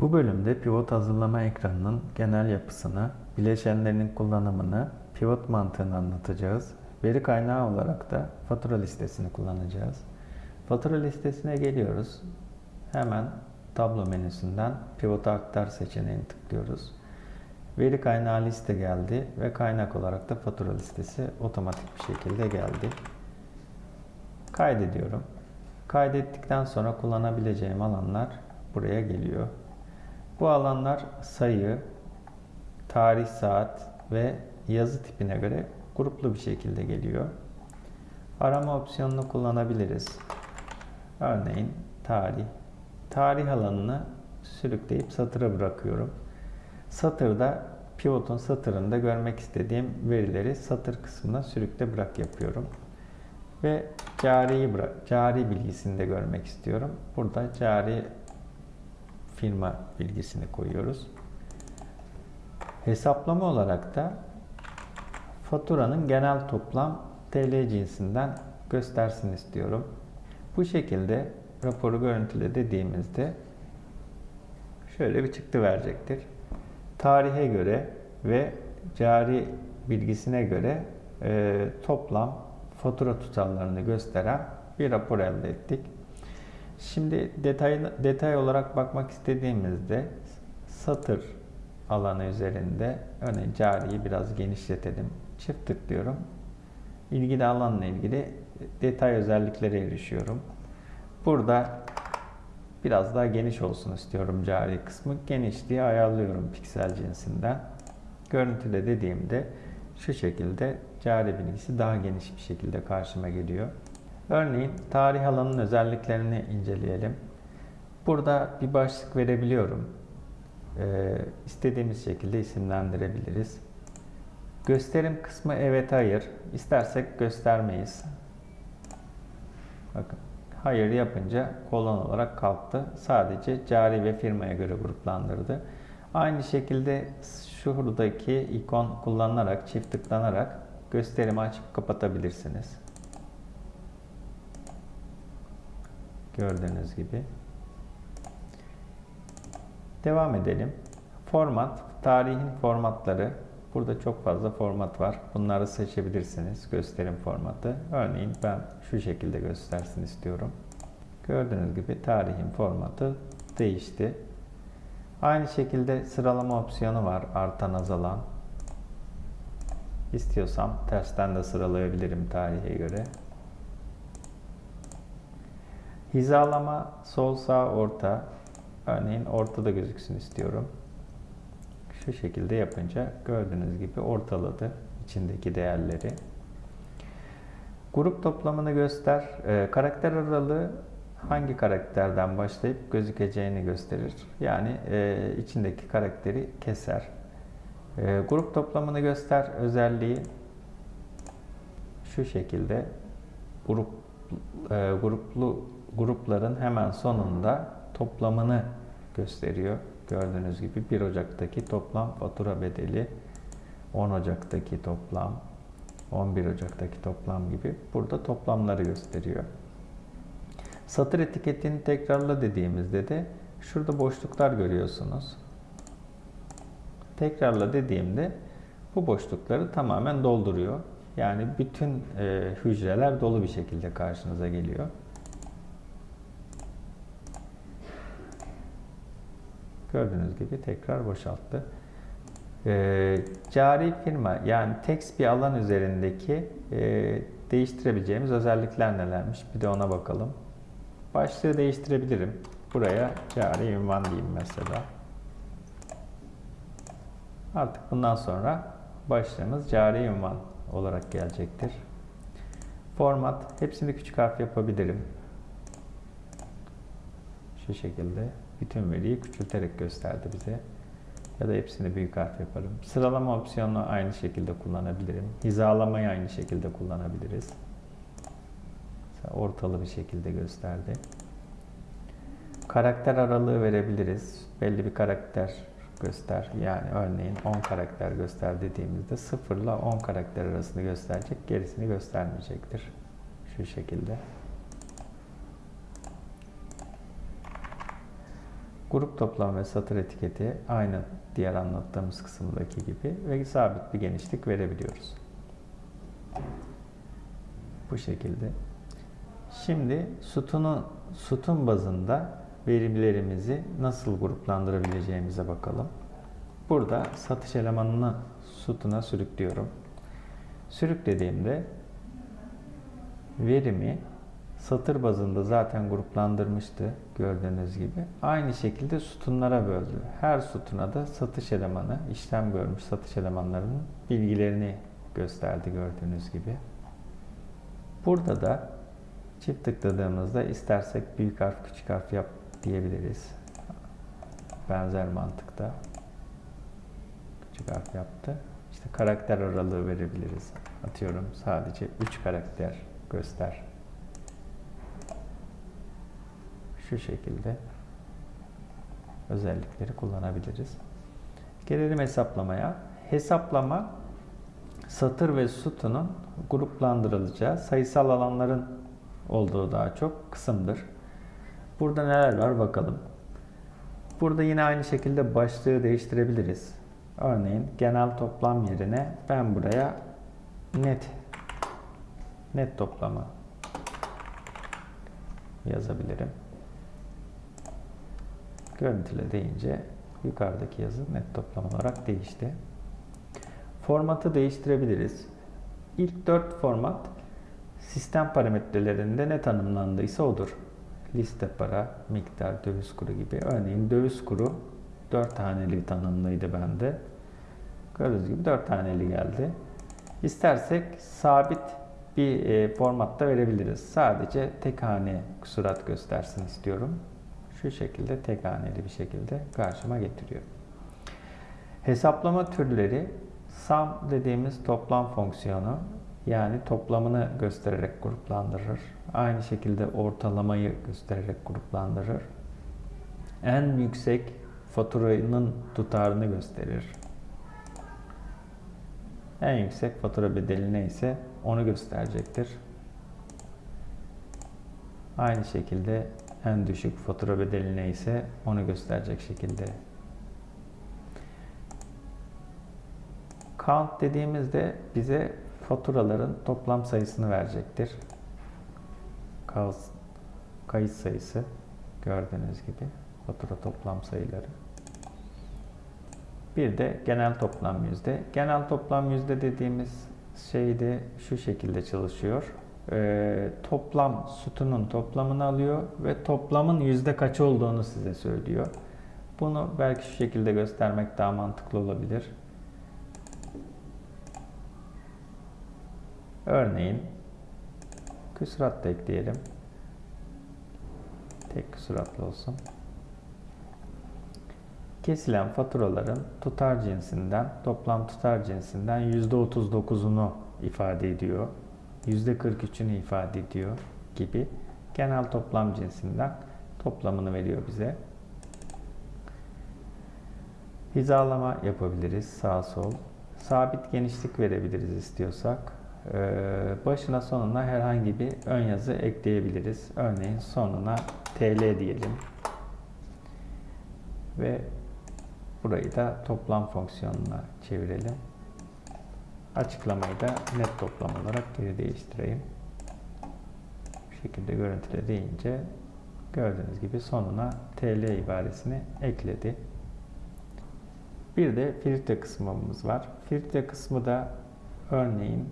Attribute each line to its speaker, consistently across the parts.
Speaker 1: Bu bölümde pivot hazırlama ekranının genel yapısını, bileşenlerinin kullanımını, pivot mantığını anlatacağız. Veri kaynağı olarak da fatura listesini kullanacağız. Fatura listesine geliyoruz. Hemen tablo menüsünden pivota aktar seçeneğini tıklıyoruz. Veri kaynağı liste geldi ve kaynak olarak da fatura listesi otomatik bir şekilde geldi. Kaydediyorum. Kaydettikten sonra kullanabileceğim alanlar buraya geliyor. Bu alanlar sayı, tarih saat ve yazı tipine göre gruplu bir şekilde geliyor. Arama opsiyonunu kullanabiliriz. Örneğin tarih. Tarih alanını sürükleyip satıra bırakıyorum. Satırda pivotun satırında görmek istediğim verileri satır kısmına sürükle bırak yapıyorum. Ve cariyi cari bilgisini de görmek istiyorum. Burada cari firma bilgisini koyuyoruz. Hesaplama olarak da faturanın genel toplam TL cinsinden göstersin istiyorum. Bu şekilde raporu görüntüle dediğimizde şöyle bir çıktı verecektir. Tarihe göre ve cari bilgisine göre e, toplam fatura tutarlarını gösteren bir rapor elde ettik. Şimdi detay, detay olarak bakmak istediğimizde satır alanı üzerinde örneğin cariyi biraz genişletelim. Çift tıklıyorum. İlgili alanla ilgili detay özelliklere erişiyorum. Burada biraz daha geniş olsun istiyorum cari kısmı. Genişliği ayarlıyorum piksel cinsinden. Görüntüle dediğimde şu şekilde cari bilgisi daha geniş bir şekilde karşıma geliyor. Örneğin tarih alanının özelliklerini inceleyelim. Burada bir başlık verebiliyorum. Ee, istediğimiz şekilde isimlendirebiliriz. Gösterim kısmı evet hayır. İstersek göstermeyiz. Bakın hayır yapınca kolon olarak kalktı. Sadece cari ve firmaya göre gruplandırdı. Aynı şekilde şuradaki ikon kullanılarak, çift tıklanarak gösterimi açıp kapatabilirsiniz. Gördüğünüz gibi. Devam edelim. Format, tarihin formatları. Burada çok fazla format var. Bunları seçebilirsiniz. Gösterim formatı. Örneğin ben şu şekilde göstersin istiyorum. Gördüğünüz gibi tarihin formatı değişti. Aynı şekilde sıralama opsiyonu var. Artan azalan. İstiyorsam tersten de sıralayabilirim tarihe göre. Hizalama sol sağ orta. Örneğin ortada gözüksün istiyorum. Şu şekilde yapınca gördüğünüz gibi ortaladı içindeki değerleri. Grup toplamını göster. E, karakter aralığı hangi karakterden başlayıp gözükeceğini gösterir. Yani e, içindeki karakteri keser. E, grup toplamını göster özelliği şu şekilde grup e, gruplu grupların hemen sonunda toplamını gösteriyor. Gördüğünüz gibi 1 Ocak'taki toplam fatura bedeli 10 Ocak'taki toplam 11 Ocak'taki toplam gibi burada toplamları gösteriyor. Satır etiketini tekrarla dediğimizde de şurada boşluklar görüyorsunuz. Tekrarla dediğimde bu boşlukları tamamen dolduruyor. Yani bütün e, hücreler dolu bir şekilde karşınıza geliyor. Gördüğünüz gibi tekrar boşalttı. E, cari firma yani text bir alan üzerindeki e, değiştirebileceğimiz özellikler nelermiş? Bir de ona bakalım. Başlığı değiştirebilirim. Buraya cari ünvan diyeyim mesela. Artık bundan sonra başlığımız cari ünvan olarak gelecektir. Format hepsini küçük harf yapabilirim. Şu şekilde bütün veriyi küçülterek gösterdi bize. Ya da hepsini büyük harf yaparım. Sıralama opsiyonunu aynı şekilde kullanabilirim. Hizalamayı aynı şekilde kullanabiliriz. Ortalı bir şekilde gösterdi. Karakter aralığı verebiliriz. Belli bir karakter göster. Yani örneğin 10 karakter göster dediğimizde 0 ile 10 karakter arasını gösterecek. Gerisini göstermeyecektir. Şu şekilde. Grup toplam ve satır etiketi aynı diğer anlattığımız kısımdaki gibi ve sabit bir genişlik verebiliyoruz. Bu şekilde. Şimdi sütunu, sütun bazında verilerimizi nasıl gruplandırabileceğimize bakalım. Burada satış elemanını sütuna sürüklüyorum. Sürüklediğimde verimi satır bazında zaten gruplandırmıştı gördüğünüz gibi. Aynı şekilde sütunlara böldü. Her sütuna da satış elemanı, işlem görmüş satış elemanlarının bilgilerini gösterdi gördüğünüz gibi. Burada da çift tıkladığımızda istersek büyük harf küçük harf yap diyebiliriz. Benzer mantıkta. Küçük harf yaptı. İşte karakter aralığı verebiliriz. Atıyorum sadece 3 karakter göster. Şu şekilde özellikleri kullanabiliriz. Gelelim hesaplamaya. Hesaplama satır ve sütunun gruplandırılacağı sayısal alanların olduğu daha çok kısımdır. Burada neler var bakalım. Burada yine aynı şekilde başlığı değiştirebiliriz. Örneğin genel toplam yerine ben buraya net net toplamı yazabilirim. Görüntüle deyince yukarıdaki yazı net toplam olarak değişti. Formatı değiştirebiliriz. İlk dört format sistem parametrelerinde ne tanımlandıysa odur. Liste para, miktar, döviz kuru gibi. Örneğin döviz kuru 4 taneli tanımlıydı bende. Gördüğünüz gibi 4 taneli geldi. İstersek sabit bir e, formatta verebiliriz. Sadece tek hane kusurat göstersin istiyorum. Şu şekilde tek haneli bir şekilde karşıma getiriyor. Hesaplama türleri sum dediğimiz toplam fonksiyonu yani toplamını göstererek gruplandırır. Aynı şekilde ortalamayı göstererek gruplandırır. En yüksek faturanın tutarını gösterir. En yüksek fatura bedeli neyse onu gösterecektir. Aynı şekilde en düşük fatura bedeli neyse onu gösterecek şekilde. Count dediğimizde bize faturaların toplam sayısını verecektir. Kayıt sayısı gördüğünüz gibi fatura toplam sayıları. Bir de genel toplam yüzde. Genel toplam yüzde dediğimiz şey de şu şekilde çalışıyor. Ee, toplam sütunun toplamını alıyor ve toplamın yüzde kaç olduğunu size söylüyor. Bunu belki şu şekilde göstermek daha mantıklı olabilir. Örneğin küsurat da ekleyelim. Tek küsuratlı olsun. Kesilen faturaların tutar cinsinden, toplam tutar cinsinden %39'unu ifade ediyor. %43'ünü ifade ediyor gibi genel toplam cinsinden toplamını veriyor bize. Hizalama yapabiliriz sağ sol. Sabit genişlik verebiliriz istiyorsak. Ee, başına sonuna herhangi bir ön yazı ekleyebiliriz. Örneğin sonuna TL diyelim. Ve burayı da toplam fonksiyonuna çevirelim. Açıklamayı da net toplam olarak geri değiştireyim. Bu şekilde görüntüle deyince gördüğünüz gibi sonuna TL ibaresini ekledi. Bir de filtre kısmımız var. Filtre kısmı da örneğin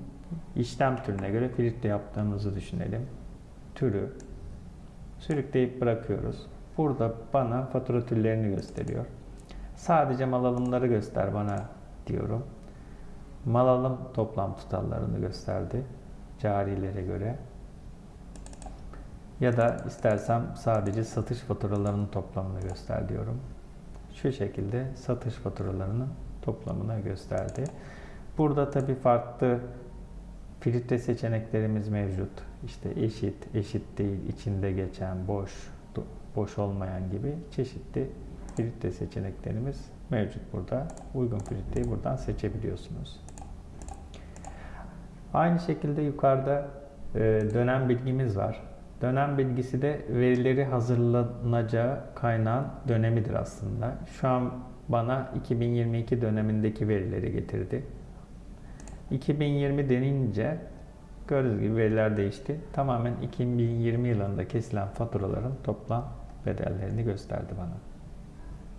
Speaker 1: işlem türüne göre filtre yaptığımızı düşünelim. Türü sürükleyip bırakıyoruz. Burada bana fatura türlerini gösteriyor. Sadece mal alımları göster bana diyorum. Mal alım toplam tutarlarını gösterdi. Carilere göre. Ya da istersem sadece satış faturalarının toplamını göster diyorum. Şu şekilde satış faturalarının toplamını gösterdi. Burada tabi farklı filtre seçeneklerimiz mevcut. İşte eşit, eşit değil, içinde geçen, boş, boş olmayan gibi çeşitli filtre seçeneklerimiz mevcut burada. Uygun filtreyi buradan seçebiliyorsunuz. Aynı şekilde yukarıda e, dönem bilgimiz var. Dönem bilgisi de verileri hazırlanacağı kaynağın dönemidir aslında. Şu an bana 2022 dönemindeki verileri getirdi. 2020 denince gördüğünüz gibi veriler değişti. Tamamen 2020 yılında kesilen faturaların toplam bedellerini gösterdi bana.